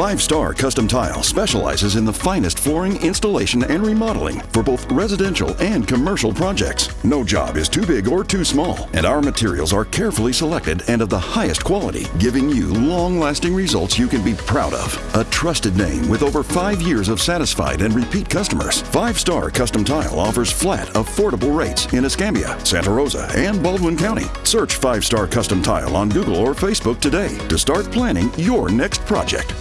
Five Star Custom Tile specializes in the finest flooring installation and remodeling for both residential and commercial projects. No job is too big or too small, and our materials are carefully selected and of the highest quality, giving you long-lasting results you can be proud of. A trusted name with over five years of satisfied and repeat customers. Five Star Custom Tile offers flat, affordable rates in Escambia, Santa Rosa, and Baldwin County. Search Five Star Custom Tile on Google or Facebook today to start planning your next project.